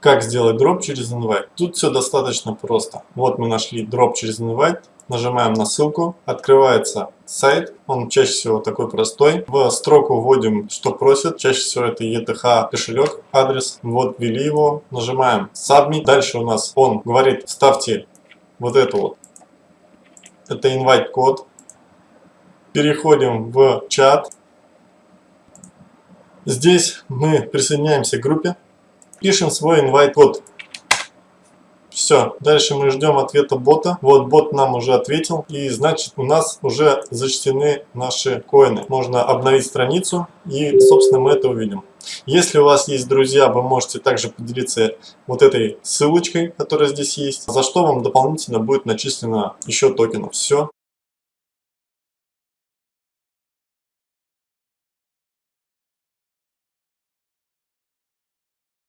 Как сделать дроп через invite? Тут все достаточно просто. Вот мы нашли дроп через invite. Нажимаем на ссылку, открывается сайт, он чаще всего такой простой. В строку вводим, что просят, чаще всего это ETH кошелек, адрес. Вот ввели его, нажимаем Submit. Дальше у нас он говорит, ставьте вот это вот, это invite код. Переходим в чат. Здесь мы присоединяемся к группе, пишем свой invite код. Все, дальше мы ждем ответа бота. Вот бот нам уже ответил. И значит у нас уже зачтены наши коины. Можно обновить страницу и собственно мы это увидим. Если у вас есть друзья, вы можете также поделиться вот этой ссылочкой, которая здесь есть, за что вам дополнительно будет начислено еще токенов. Все.